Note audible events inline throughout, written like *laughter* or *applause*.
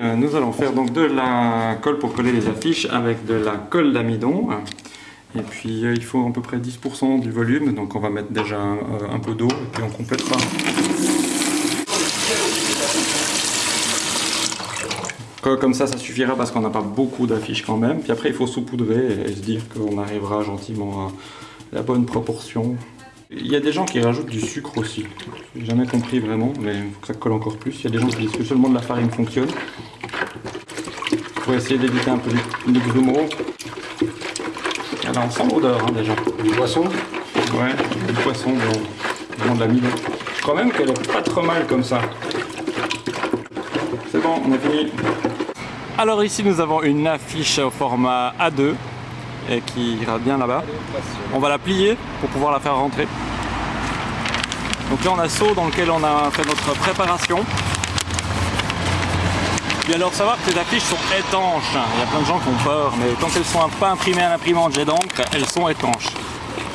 Euh, nous allons faire donc de la colle pour coller les affiches avec de la colle d'amidon. Et puis euh, il faut à peu près 10% du volume, donc on va mettre déjà un, euh, peu d'eau et puis on complétera. Co- Comme ça, ça suffira parce qu'on n'a pas beaucoup d'affiches quand même. Puis après, il faut saupoudrer et se dire qu'on arrivera gentiment à la bonne proportion. Il y a des gens qui rajoutent du sucre aussi. J'ai jamais compris vraiment, mais il faut que ça colle encore plus. Il y a des gens qui disent que seulement de la farine fonctionne. Pour essayer d'éviter un peu les- les grumeaux. Alors on sent l'odeur hein, déjà. Du poisson Ouais, du poisson, bon, vraiment de l'amidon. Je crois même qu'elle est pas trop mal comme ça. C'est bon, on a fini. Alors ici nous avons une affiche au format A2 et qui ira bien là-bas. On va la plier pour pouvoir la faire rentrer. Donc là on a seau dans lequel on a fait notre préparation. Puis alors savoir que ces affiches sont étanches. Il y a plein de gens qui ont peur, mais quand elles sont pas imprimées à l'imprimante jet d'encre, elles sont étanches.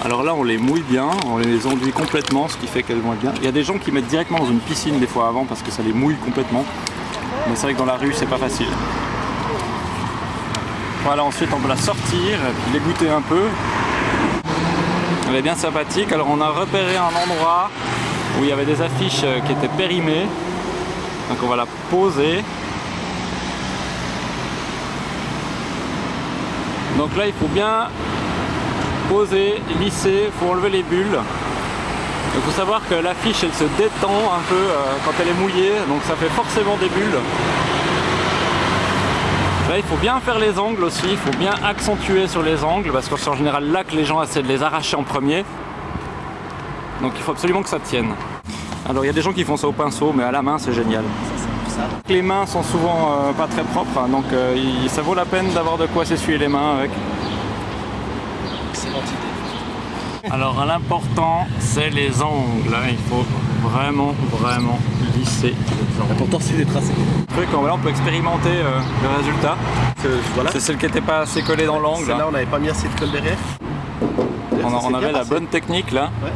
Alors là on les mouille bien, on les enduit complètement, ce qui fait qu'elles vont être bien. Il y a des gens qui mettent directement dans une piscine des fois avant parce que ça les mouille complètement. Mais c'est vrai que dans la rue c'est pas facile. Voilà, ensuite on peut la sortir, puis l'égoutter un peu. Elle est bien sympathique. Alors on a repéré un endroit où il y avait des affiches qui étaient périmées. Donc on va la poser. Donc là il faut bien poser, lisser, il faut enlever les bulles. Il faut savoir que l'affiche elle se détend un peu euh, quand elle est mouillée, donc ça fait forcément des bulles. Là il faut bien faire les angles aussi, il faut bien accentuer sur les angles parce que c'est en général là que les gens essaient de les arracher en premier. Donc il faut absolument que ça tienne. Alors il y a des gens qui font ça au pinceau mais à la main c'est génial. Les mains sont souvent euh, pas très propres hein, donc euh, il- ça vaut la peine d'avoir de quoi s'essuyer les mains avec. Excellente idée. Alors l'important c'est les angles, hein. il faut vraiment vraiment angles. L'important c'est d'être tracé. Truc, on on peut expérimenter euh, le résultat. Voilà. C'est celle qui n'était pas assez collée dans l'angle. Celle-là, on n'avait pas mis assez de colle derrière. On, avait la passé. bonne technique là. Ouais.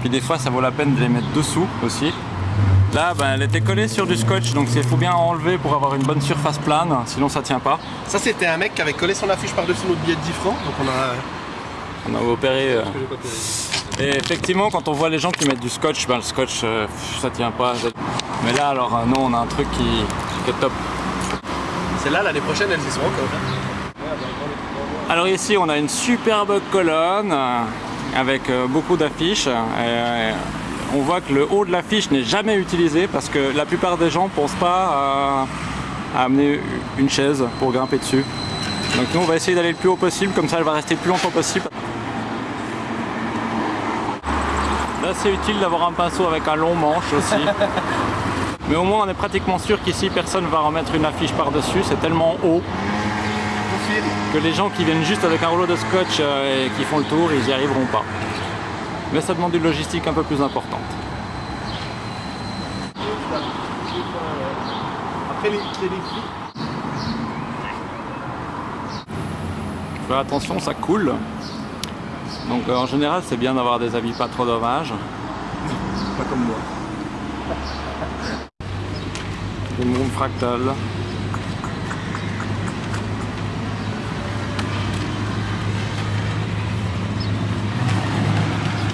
Puis des fois ça vaut la peine de les mettre dessous aussi. Là ben, elle était collée sur du scotch donc il faut bien enlever pour avoir une bonne surface plane, sinon ça tient pas. Ça, c'était un mec qui avait collé son affiche par-dessus notre billet de 10 francs. Donc on a. On a opéré. euh, Et effectivement quand on voit les gens qui mettent du scotch, ben, le scotch euh, ça tient pas. Mais là alors euh, non on a un truc qui, qui est top. Celle-là, l'année prochaine, elles y seront encore. hein. Alors ici on a une superbe colonne euh, avec euh, beaucoup d'affiches. On voit que le haut de l'affiche n'est jamais utilisé parce que la plupart des gens ne pensent pas à, à amener une chaise pour grimper dessus. Donc nous on va essayer d'aller le plus haut possible, comme ça elle va rester le plus longtemps possible. Là c'est utile d'avoir un pinceau avec un long manche aussi. *laughs* Mais au moins on est pratiquement sûr qu'ici personne va remettre une affiche par-dessus, c'est tellement haut que les gens qui viennent juste avec un rouleau de scotch euh, et qui font le tour, ils n'y arriveront pas. Mais ça demande une logistique un peu plus importante. Après, les, les- Faire attention, ça coule. Donc euh, en général, c'est bien d'avoir des habits pas trop dommages. Pas comme moi. Des mondes fractales.